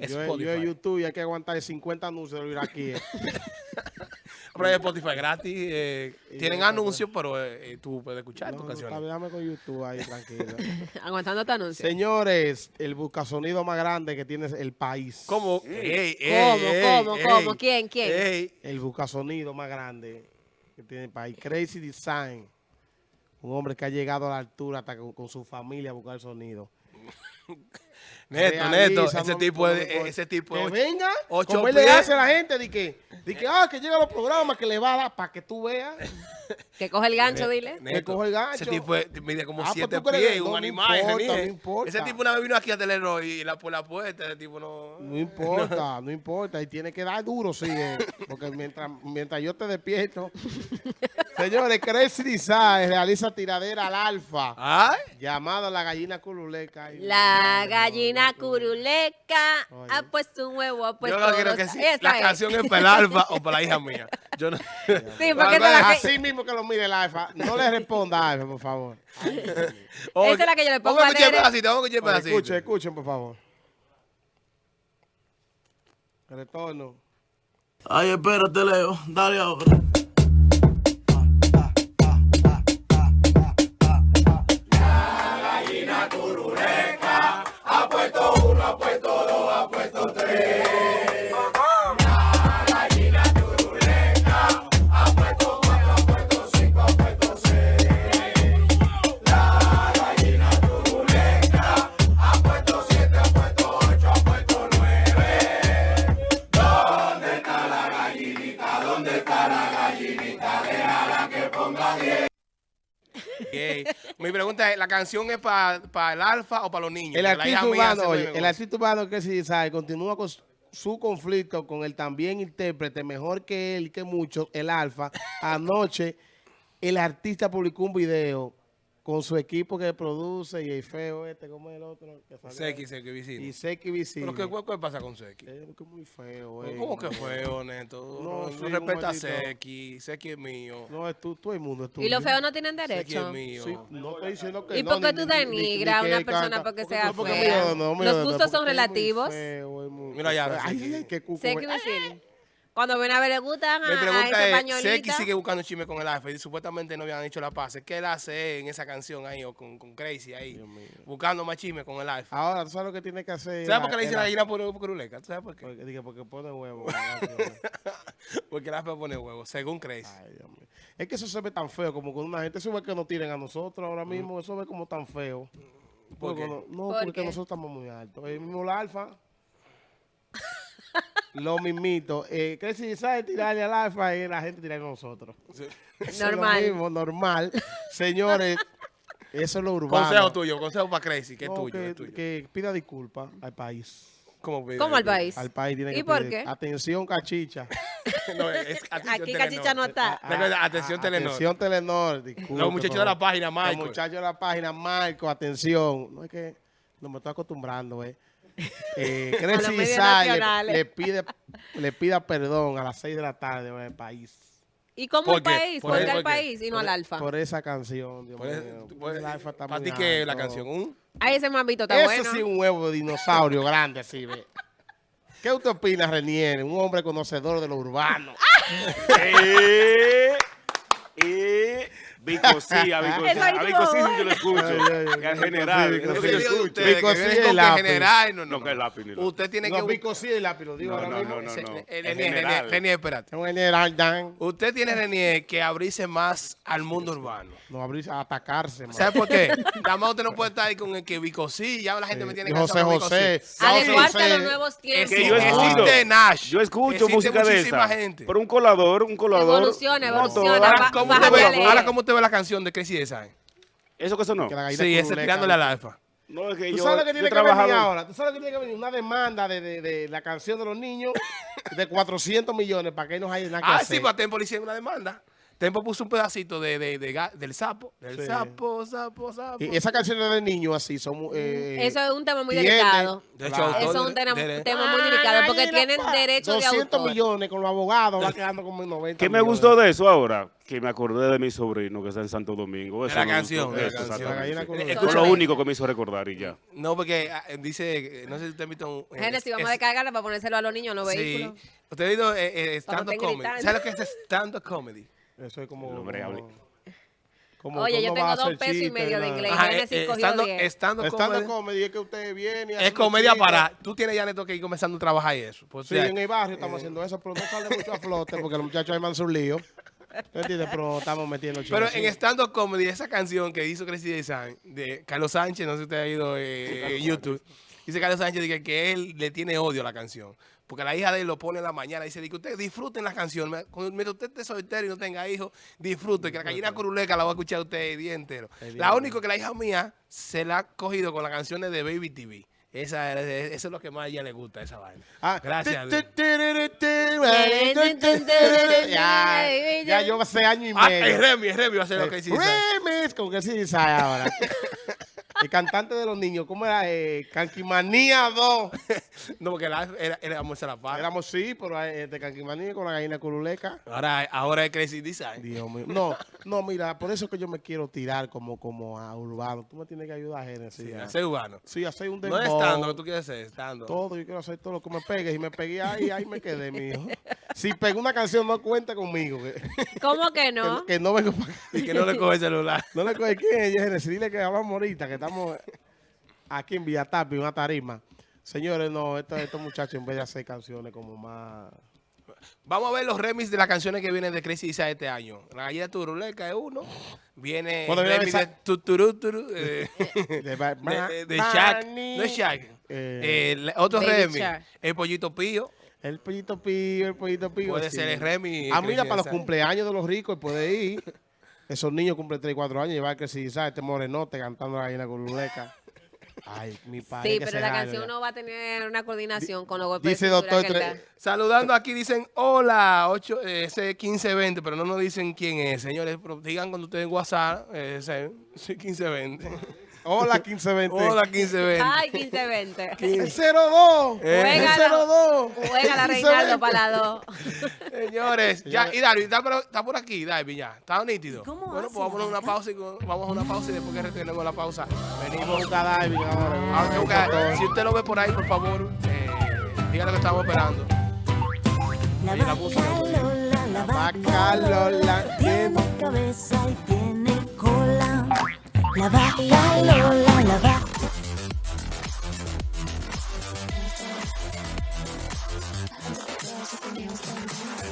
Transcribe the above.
Yo, Spotify. yo en YouTube y hay que aguantar 50 anuncios de los iraquíes. Pero es Spotify gratis. eh, tienen anuncios, pero eh, eh, tú puedes escuchar No, tus canciones. está bien, dame con YouTube ahí, tranquilo. Aguantando tu anuncio. Señores, el buscasonido más grande que tiene el país. ¿Cómo? Ey, ey, ¿Cómo, ey, cómo, ey, cómo? ¿Quién, quién? ey. El buscasonido más grande tiene el país. Crazy Design. Un hombre que ha llegado a la altura hasta con, con su familia a buscar sonido. Neto, neto, no ese tipo no coge. ese tipo Que es ocho- venga, ocho como él le hace a la gente, de que, de que, ah, que llega a los programas, que le va a dar para que tú veas. Que coge el gancho, dile. Neto, coge el gancho. Ese tipo mide como Ah, pues siete pies, que un no, no animal. ese importa, no importa. Ese tipo una vez vino aquí a Telerro y la, por la puerta, ese tipo no... No importa, no importa. Y tiene que dar duro, sí. eh, porque mientras, mientras yo te despierto. Señores, Crazy Design realiza tiradera al alfa. Ay, Llamada la gallina cululeca. Ay, La no, gallina no, no. curuleca Oye. ha puesto un huevo, ha puesto yo no quiero que sí. La es. canción es para el alfa o para la hija mía. Yo no... Sí, porque es la que, Así mismo que lo mire el alfa. No le responda a alfa, por favor. Oye, Esa es la que yo le pongo Vamos a pedacito, vamos a escuchar el Oye, pedacito. escuchen, escuchen, por favor. Retorno. Ay, espérate, Leo. Dale ahora. Ey, Mi pregunta es, ¿la canción es para el alfa o para los niños? El la artista urbano, oye, el artista urbano que sí sabe, continúa con su- conflicto con el también intérprete, mejor que él que muchos, el Alfa. Anoche, el artista publicó un video con su equipo que produce y el feo este, como el otro. Que? Seki, Seki, vicino. Y Seki Visible. ¿Pero qué, qué pasa con Seki? Eh, que muy feo, eh. ¿Cómo que feo, Neto? No, No, sí, no respeta a. Seki. Seki es mío. No, es tú, todo el mundo es tuyo. y los feos no tienen Seki es derecho. mío. Sí, no estoy diciendo que ¿Y no, por qué tú ni- ni- ni- denigras a una persona canta- porque porque- sea porque fea? mío, no, mío, Los no, gustos son es relativos. feo, es muy- Mira ya, Ay, Seki. qué cuco, eh. vecino. Cuando ven a ver le gustan a, Mi a pregunta ese es. Seki sigue buscando chisme con el alfa y supuestamente no habían hecho la paz. ¿Qué él hace en esa canción ahí o con, con Crazy ahí? Dios mío. Buscando más chisme con el alfa. Ahora, ¿tú sabes lo que tiene que hacer? ¿Sabes por qué le dicen la gallina por curuleca? ¿Tú ¿Sabes por qué? Porque, dije, porque pone huevo. Porque el alfa pone huevos, según Crazy. Dios mío. Es que eso se ve tan feo como con una gente. Eso ve que nos tienen a nosotros ahora mismo. Eso ve como tan feo. ¿Por Porque qué? No, no, ¿Por porque qué? nosotros estamos muy altos. El mismo la alfa. Lo mismito. Eh, que si sabe tirarle al alfa y la gente tirarle a nosotros. Sí. Eso es lo Normal. mismo, normal. Señores, eso es lo urbano. Consejo tuyo, consejo para Crazy, que es No, tuyo, que, es tuyo. que pida disculpas al país. ¿Cómo, pide? ¿Cómo al país? Al país tiene que ¿Y por qué? Atención, cachicha. No, es atención Aquí Telenor. Cachicha no está. Recuerda, atención Telenor. Atención, Telenor. disculpe, Los muchachos de la página, Los Michael. muchachos de la página, Marco, atención. No es que no me estoy acostumbrando, eh. Eh, Isai le, pide, le pida perdón a las 6 de la tarde en el país. ¿Y cómo ¿Por el qué? país? ¿Por ¿Por qué? qué al ¿Por qué? país y no al alfa? Por esa canción, Dios Por eso- mío. por- El alfa está ¿Para ti qué es la canción? ¿Un? Ahí ese mambito está Eso bueno. sí es un huevo de dinosaurio grande así, ve. ¿Qué usted opina, Renier? Un hombre conocedor de lo urbano. Vico sí, a Vico sí. Eso ahí A sí, yo lo escucho. Vico general. es lápiz. no, no, No, que lápiz ni la- Usted tiene No, que... Vico sí el lápiz, lo digo No, ahora no, mismo. no, no, Se- no. En Renier, general. Renier, Renier, espérate. Un general Dan. Usted tiene, Renier, que abrirse más al mundo urbano. No abrirse a atacarse, man. ¿Sabe por qué? Más usted no puede estar ahí con el que Vico sí, ya la gente me tiene que José José. Adecuarse a los nuevos tiempos. que yo escucho. Existe Nash. Yo escucho Existe música de muchísima esa. gente. Pero un colador, un colador. Evoluciona, evoluciona, toda. va- Ahora, ¿cómo bájale usted ve, a leer. ahora, ¿cómo usted ve la canción de Crazy Design? Eso que sonó. Gallina Sí, ese tirándole al alfa. No, es que ¿Tú yo, sabes lo que tiene que venir ahora? ¿Tú sabes lo que tiene que venir? Una demanda de, de, de la canción de los niños de 400 millones para que no haya nada que Ah, hacer. sí, para policía en una demanda. Tempo puso un pedacito de, de- de del sapo. Del Sí. sapo, sapo, sapo. Y esas canciones de niños así son... eh, Eso es un tema muy delicado. De hecho, Claro. autor Eso es un tema, de- tema muy delicado porque tienen derecho de 200 autor. millones con los abogados, va quedando como en 90 ¿Qué me millones. gustó de eso ahora? Que me acordé de mi sobrino que está en Santo Domingo. Eso la canción, la Eso, canción. Fue lo único que me hizo recordar y ya. No, porque eh, dice, no sé si usted ha visto un... eh, Génesis, vamos es- a descargarla para ponérselo a los niños en los Sí. vehículos. Usted ha visto eh, eh, stand-up comedy. ¿Sabe lo que es stand-up comedy? Eso es como... El hombre como- Oye, yo tengo dos pesos y medio de inglés. Ajá, eh, eh, cogió stand-up- 10. stand-up Estando comedy comedy es que usted viene es comedia para... Tú tienes ya neto que ir comenzando a trabajar y eso. Pues, Sí, o sea, en el barrio estamos haciendo eso, pero no sale mucho a flote porque los muchachos arman su lío. ¿Tú entiendes? Pero estamos metiendo Pero chistes. en stand-up comedy, esa canción que hizo Crazy Design de Carlos Sánchez, no sé si usted ha ido eh, en YouTube, dice Carlos Sánchez dice que él le tiene odio a la canción. Porque la hija de él lo pone en la mañana y dice, que ustedes disfruten la canción. Me- cuando- Mientras usted esté soltero y no tenga hijos, disfrute, que la gallina curuleca la va a escuchar usted el día entero. El día La única que la hija mía se la ha cogido con las canciones de Baby TV. Esa, es- eso es lo que más a ella le gusta, esa vaina. Ah, Gracias. Ya, ya yo hace año y Ah, medio. Remy, el Remy va a ser lo que dice. Remix, con que sí ahora. El cantante de los niños, ¿cómo era? Eh, Canquimanía 2. No, porque la, era, era se la paga. Éramos sí, pero de Canquimanía con la gallina curuleca. Ahora, ahora es Crazy Design. Dios mío. No, no, mira, por eso que yo me quiero tirar como, como a Urbano. Tú me tienes que ayudar, Genesis. Sí, a- hacer urbano. Sí, hacer un No dembow. es estando lo que tú quieres ser, estando. Todo, yo quiero hacer todo lo que me pegue. Y me pegué ahí, ahí me quedé, mijo. Si pego una canción, no cuenta conmigo. ¿Cómo que no? que no vengo para acá. Y que no le coge el celular. No le coge quién es, Genesis. Dile que hablamos ahorita, que estamos aquí en Villatapi, una tarima. Señores, no, estos, estos muchachos en vez de hacer canciones como más... Vamos a ver los remix de las canciones que vienen de Crazy Design este año. La gallina turuleca es uno. Viene el remix de Tuturú, Turu, eh, De, Ba- de, de, de Ba- Shaq. No es Shaq. Eh, Eh, otro remix. El pollito pío. El pollito pío, el pollito pío. Puede sí. ser el remix. Ah, mira, para los cumpleaños de los ricos puede ir. Esos niños cumplen 3 y 4 años, llevar que si sabes, este morenote cantando la gallina curuleca. Ay, mi padre. Sí, que pero la canción ya. no va a tener una coordinación con los golpes Dice de doctor Tre- da. Saludando aquí dicen hola, 8, eh, ese 1520, pero no nos dicen quién es. Señores, digan cuando ustedes en WhatsApp, eh, ese, sí, 1520. Hola, 1520. hola, 1520. Ay, 1520. El 02. Eh. El Juégala. 02. Juega la Reinaldo para la dos. Señores, ya, y Darby, está por, está por aquí, Darby, ya. Está nítido. ¿Cómo bueno, hace pues vamos a la una pausa y con- vamos a una pausa y después que retenemos la pausa, venimos. Busca David ahora. Ah, buscar- si usted lo ve por ahí, por favor, eh, dígale que estamos esperando. La Oye, la vaca música. Lola, la vaca vaca Lola tiene- tiene cabeza y tiene. La vaca Lola, la vaca